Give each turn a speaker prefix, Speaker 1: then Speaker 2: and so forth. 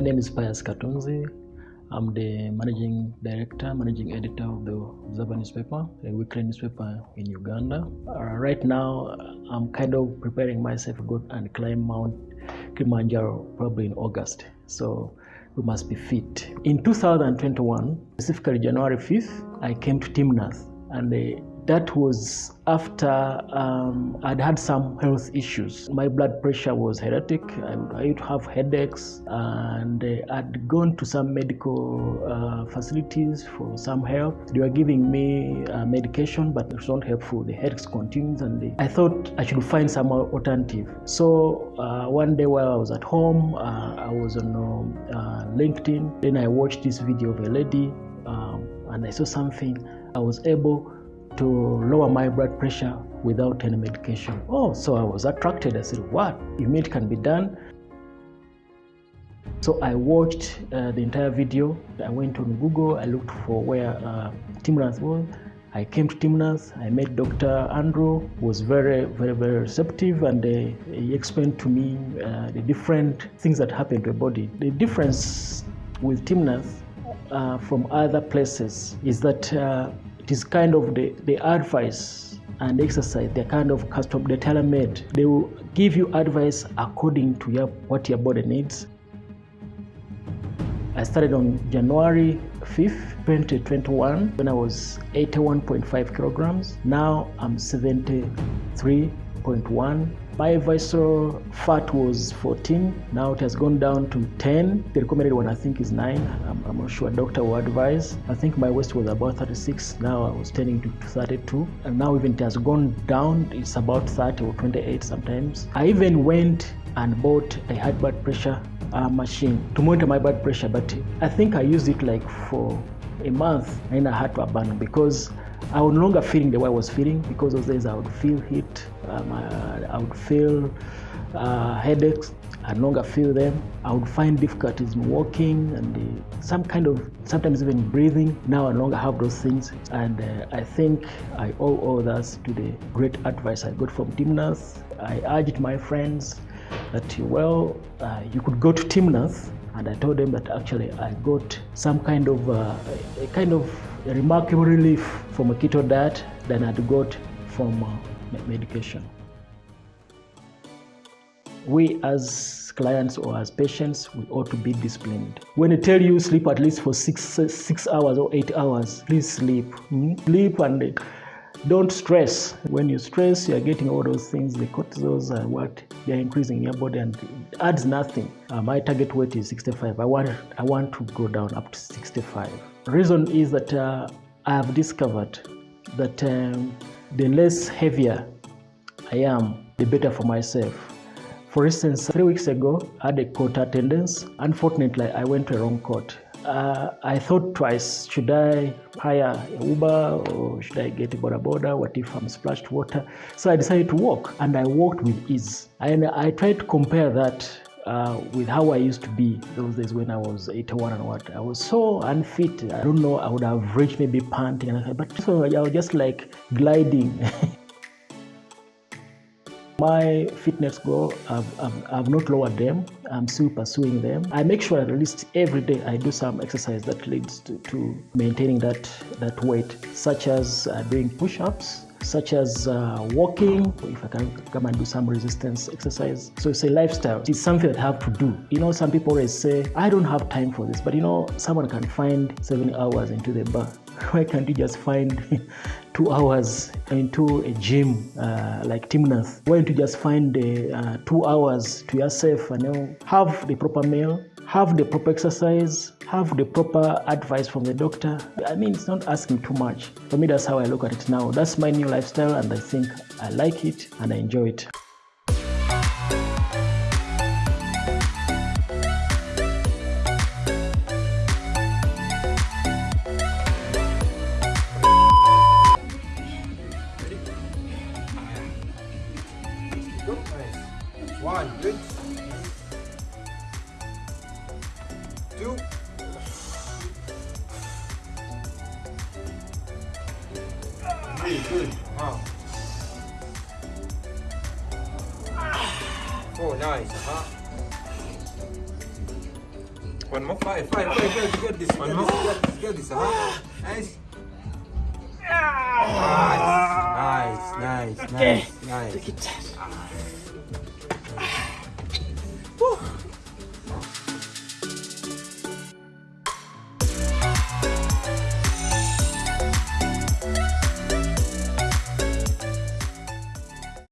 Speaker 1: My name is Pius Katunzi. I'm the managing director, managing editor of the Observer newspaper, a weekly newspaper in Uganda. Uh, right now, I'm kind of preparing myself to go and climb Mount Kilimanjaro probably in August. So we must be fit. In 2021, specifically January 5th, I came to Timnath and uh, that was after um, I'd had some health issues. My blood pressure was erratic. I, to have headaches, and uh, I'd gone to some medical uh, facilities for some help. They were giving me uh, medication, but it was not helpful. The headaches continued, and they, I thought I should find some alternative. So uh, one day while I was at home, uh, I was on uh, LinkedIn. Then I watched this video of a lady, um, and I saw something. I was able to lower my blood pressure without any medication. Oh, so I was attracted. I said, what? You mean it can be done? So I watched uh, the entire video. I went on Google. I looked for where uh, Timnath was. I came to Timnath. I met Dr. Andrew. Who was very, very, very receptive, and uh, he explained to me uh, the different things that happen to a body. The difference with Timnath uh, from other places is that uh, it is kind of the, the advice and exercise they're kind of custom they're tailor-made. They will give you advice according to your, what your body needs. I started on january 5th 2021 when i was 81.5 kilograms. Now i'm 73.1 my visceral fat was 14 now it has gone down to 10 the recommended one i think is 9 i'm, I'm not sure. Doctor will advise. I think my waist was about 36 now i was turning to 32 and now even it has gone down. It's about 30 or 28 sometimes. I even went and bought a high blood pressure uh, machine to monitor my blood pressure. But i think i used it like for a month. And i had to abandon because I was no longer feeling the way I was feeling because those days I would feel heat, um, I, I, would feel uh, headaches, I no longer feel them. I would find difficulties in walking and uh, some kind of, sometimes even breathing. Now I no longer have those things. And uh, I think I owe all that to the great advice I got from Timnath. I urged my friends that, well, uh, you could go to Timnath and I told them that actually I got some kind of uh, a kind of remarkable relief from a keto diet than I'd got from uh, medication. We as clients or as patients, we ought to be disciplined. When I tell you sleep at least for six, six hours or eight hours, please sleep. Hmm? Sleep and don't stress. When you stress, you're getting all those things, the cortisols are what they're increasing in your body and it adds nothing. Uh, my target weight is 65. I want, I want to go down up to 65. Reason is that uh, I have discovered that um, the less heavier I am, the better for myself. For instance, three weeks ago, I had a court attendance. Unfortunately, I went to a wrong court. Uh, I thought twice, should I hire a Uber or should I get a boda boda? What if I'm splashed water? So I decided to walk and I walked with ease. And I tried to compare that uh, with how I used to be those days when I was 81 and what. I was so unfit. I don't know, I would have reached maybe panting, and but so I was just like gliding. My fitness goal, I've, I've, I've, not lowered them. I'm still pursuing them. I make sure at least every day I do some exercise that leads to, to maintaining that, that weight, such as uh, doing push-ups, such as uh, walking, if I can come and do some resistance exercise. So it's a lifestyle. It's something that I have to do. You know, some people always say, I don't have time for this, but you know, someone can find seven hours into the bar. Why can't you just find two hours into a gym uh, like Timnath? Why don't you just find uh, two hours to yourself and you know, have the proper meal, have the proper exercise, have the proper advice from the doctor. I mean, it's not asking too much. For me, that's how I look at it now. That's my new lifestyle, and I think I like it and I enjoy it.
Speaker 2: Two. Three, good. Wow. Four, nice. Uh-huh.
Speaker 3: One more.
Speaker 2: Five, five, five, five. Get this,
Speaker 3: One
Speaker 2: get
Speaker 3: more.
Speaker 2: this, get this, get this. Uh-huh. Nice. Nice, nice, nice, nice, nice.